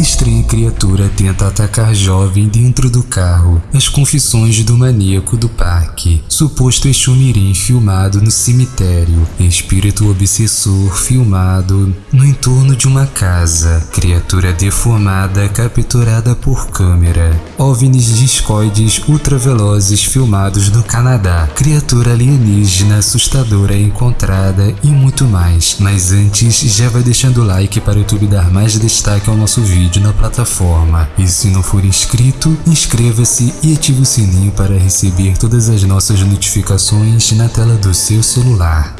estranha criatura tenta atacar jovem dentro do carro. As confissões do maníaco do parque. Suposto Exumirim filmado no cemitério. Espírito obsessor filmado no entorno de uma casa. Criatura deformada capturada por câmera. OVNIs discoides ultravelozes filmados no Canadá. Criatura alienígena assustadora encontrada e muito mais. Mas antes, já vai deixando o like para o YouTube dar mais destaque ao nosso vídeo na plataforma. E se não for inscrito, inscreva-se e ative o sininho para receber todas as nossas notificações na tela do seu celular.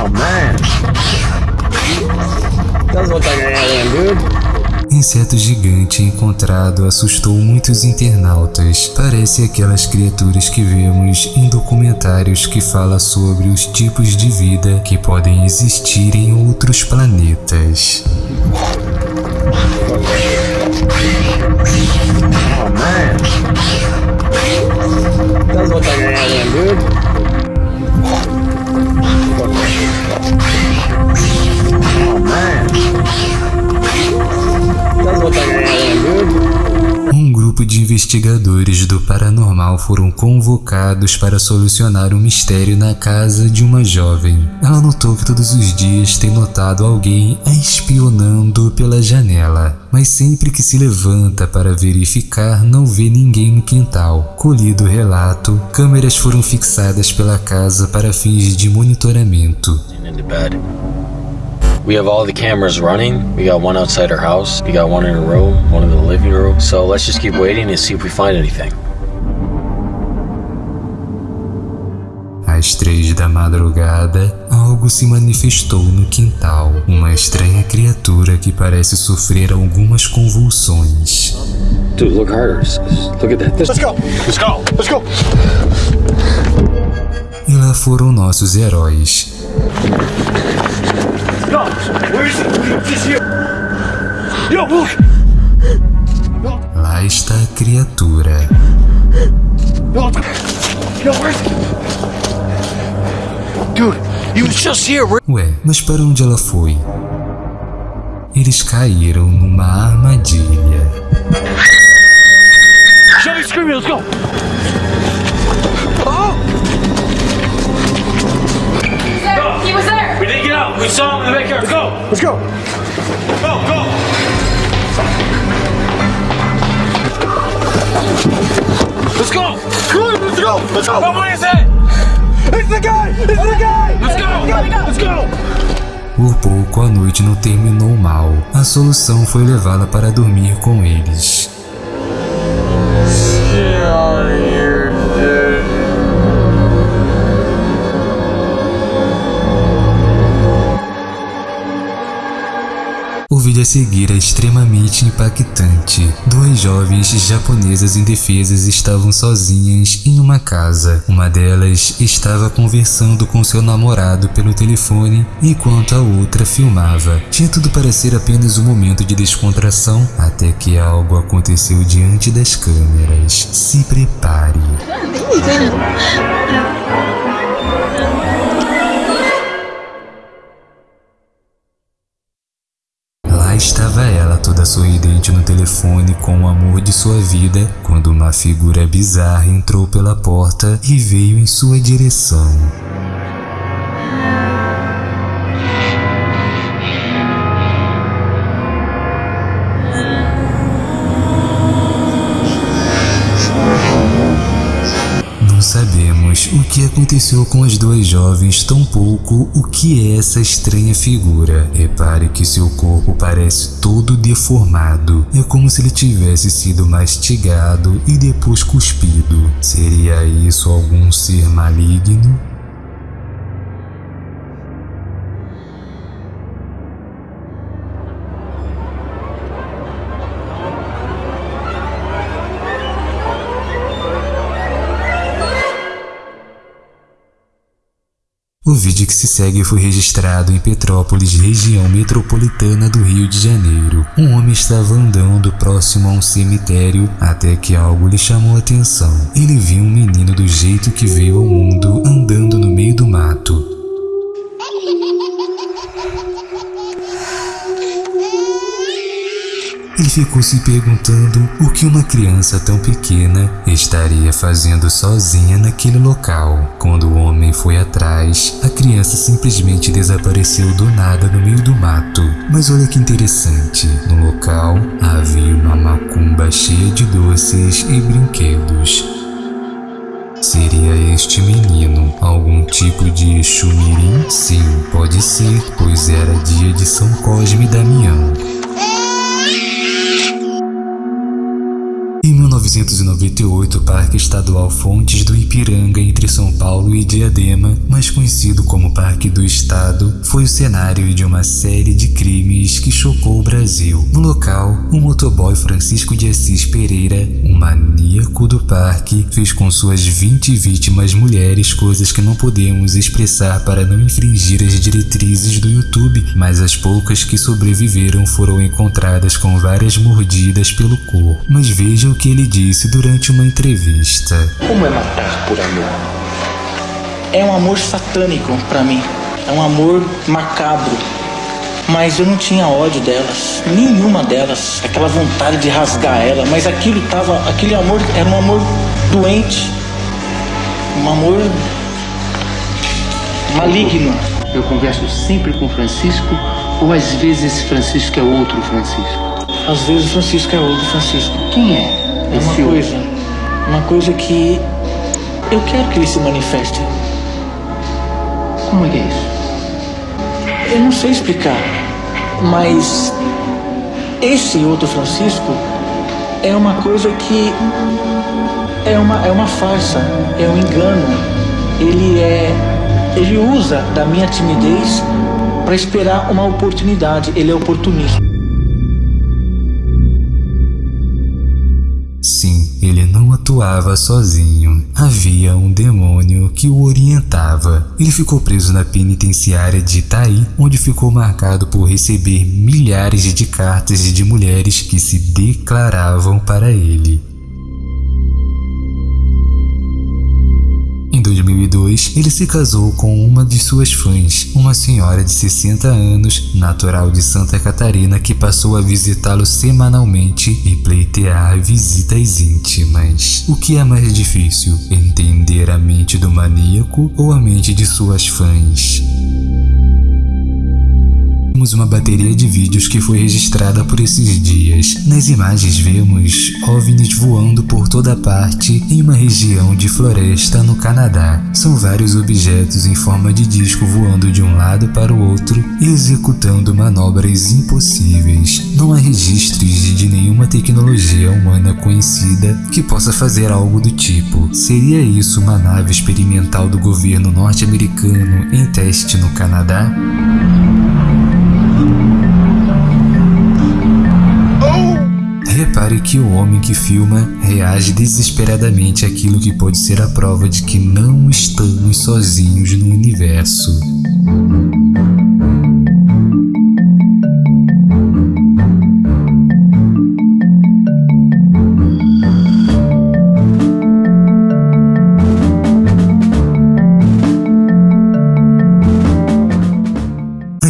Oh man. Alien, dude. Inseto gigante encontrado assustou muitos internautas. Parece aquelas criaturas que vemos em documentários que fala sobre os tipos de vida que podem existir em outros planetas. Grupo de investigadores do paranormal foram convocados para solucionar um mistério na casa de uma jovem. Ela notou que todos os dias tem notado alguém a espionando pela janela, mas sempre que se levanta para verificar não vê ninguém no quintal. Colhido o relato, câmeras foram fixadas pela casa para fins de monitoramento. We have all the cameras running. We got one outside our house. We got one in a room, one in the living room. So let's just keep waiting and see if we find anything. Às três da madrugada, algo se manifestou no quintal. Uma estranha criatura que parece sofrer algumas convulsões. Dude, look harder. Look at that. This- Let's go. Let's go. Let's go. E lá foram nossos heróis. Lá está a criatura. Dude, he was just here. Ué, mas para onde ela foi? Eles caíram numa armadilha. Show me screaming. Let's go. There, he was there. We didn't get out. We saw him in the backyard. Let's go. Let's go. Go, go. Let's go. Come on, let's go. Let's go. Oh, what is it? It's the guy. It's the guy. Let's go. Let's go. Por pouco a noite não terminou mal. A solução foi levá-la para dormir com eles. Seguir é extremamente impactante. Duas jovens japonesas indefesas estavam sozinhas em uma casa. Uma delas estava conversando com seu namorado pelo telefone enquanto a outra filmava. Tinha tudo para ser apenas um momento de descontração até que algo aconteceu diante das câmeras. Se prepare. Sorridente no telefone com o amor de sua vida, quando uma figura bizarra entrou pela porta e veio em sua direção. Que aconteceu com as duas jovens, tampouco o que é essa estranha figura. Repare que seu corpo parece todo deformado. É como se ele tivesse sido mastigado e depois cuspido. Seria isso algum ser maligno? O vídeo que se segue foi registrado em Petrópolis, região metropolitana do Rio de Janeiro. Um homem estava andando próximo a um cemitério até que algo lhe chamou a atenção. Ele viu um menino do jeito que veio ao mundo Ele ficou se perguntando o que uma criança tão pequena estaria fazendo sozinha naquele local. Quando o homem foi atrás, a criança simplesmente desapareceu do nada no meio do mato. Mas olha que interessante, no local havia uma macumba cheia de doces e brinquedos. Seria este menino algum tipo de chumirim? Sim, pode ser, pois era dia de São Cosme e Damião. Em 1998, o Parque Estadual Fontes do Ipiranga, entre São Paulo e Diadema, mais conhecido como Parque do Estado, foi o cenário de uma série de crimes que chocou o Brasil. No local, o motoboy Francisco de Assis Pereira, um maníaco do parque, fez com suas 20 vítimas mulheres coisas que não podemos expressar para não infringir as diretrizes do YouTube, mas as poucas que sobreviveram foram encontradas com várias mordidas pelo corpo. Mas veja o que ele disse durante uma entrevista. Como é matar por amor? É um amor satânico pra mim. É um amor macabro. Mas eu não tinha ódio delas, nenhuma delas, aquela vontade de rasgar ela, mas aquilo tava, aquele amor era um amor doente, um amor maligno. Eu converso sempre com Francisco, ou às vezes esse Francisco é outro Francisco. Às vezes o Francisco é outro Francisco. Quem é É uma esse coisa, uma coisa que eu quero que ele se manifeste. Como é que é isso? Eu não sei explicar, mas esse outro Francisco é uma coisa que é uma, é uma farsa, é um engano. Ele é. Ele usa da minha timidez para esperar uma oportunidade. Ele é oportunista. Sim, ele não atuava sozinho. Havia um demônio que o orientava. Ele ficou preso na penitenciária de Itaí, onde ficou marcado por receber milhares de cartas de mulheres que se declaravam para ele. Em 2002, ele se casou com uma de suas fãs, uma senhora de 60 anos, natural de Santa Catarina, que passou a visitá-lo semanalmente e pleitear visitas íntimas. O que é mais difícil, entender a mente do maníaco ou a mente de suas fãs? Temos uma bateria de vídeos que foi registrada por esses dias. Nas imagens vemos OVNIs voando por toda parte em uma região de floresta no Canadá. São vários objetos em forma de disco voando de um lado para o outro e executando manobras impossíveis. Não há registros de nenhuma tecnologia humana conhecida que possa fazer algo do tipo. Seria isso uma nave experimental do governo norte-americano em teste no Canadá? Repare que o homem que filma reage desesperadamente àquilo que pode ser a prova de que não estamos sozinhos no universo.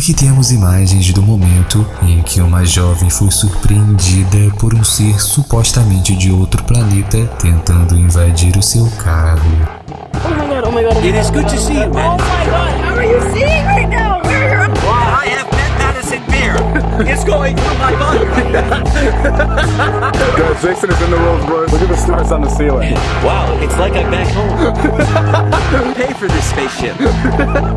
Aqui temos imagens do momento em que uma jovem foi surpreendida por um ser supostamente de outro planeta tentando invadir o seu carro. It is good to see you, man. Oh my god, how are you seeing right now? Well, I have Pet Madison beer. It's going through my body. Guys, Jason is in the Rolls Royce. Look at the stars on the ceiling. Wow, it's like I'm back home. Pay for this spaceship.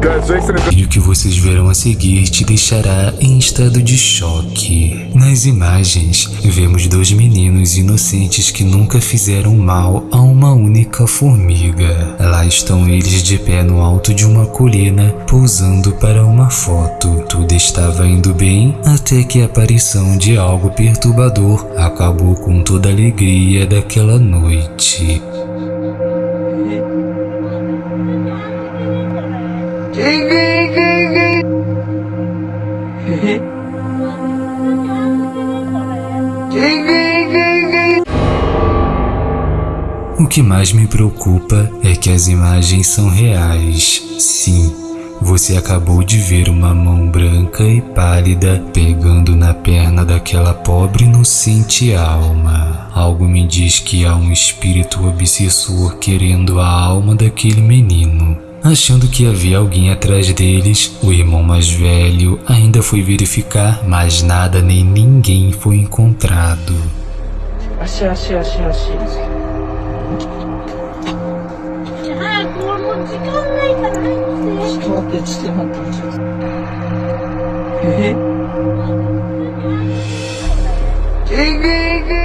Guys, Jason is in E o que vocês verão a seguir te deixará em estado de choque. Nas imagens, vemos dois meninos inocentes que nunca fizeram mal a uma única formiga. Lá estão eles de pé no alto de uma colina, pousando para uma foto. Tudo estava indo bem até que a aparição de algo perturbador acabou com toda a alegria daquela noite. O que mais me preocupa é que as imagens são reais. Sim, você acabou de ver uma mão branca e pálida pegando na perna daquela pobre inocente alma. Algo me diz que há um espírito obsessor querendo a alma daquele menino. Achando que havia alguém atrás deles, o irmão mais velho ainda foi verificar, mas nada nem ninguém foi encontrado. Achei, achei, achei, achei. 時間ないから早くしてちょっと待ってちょっと待って。ちょっとえ？え？ぐえ？ぐ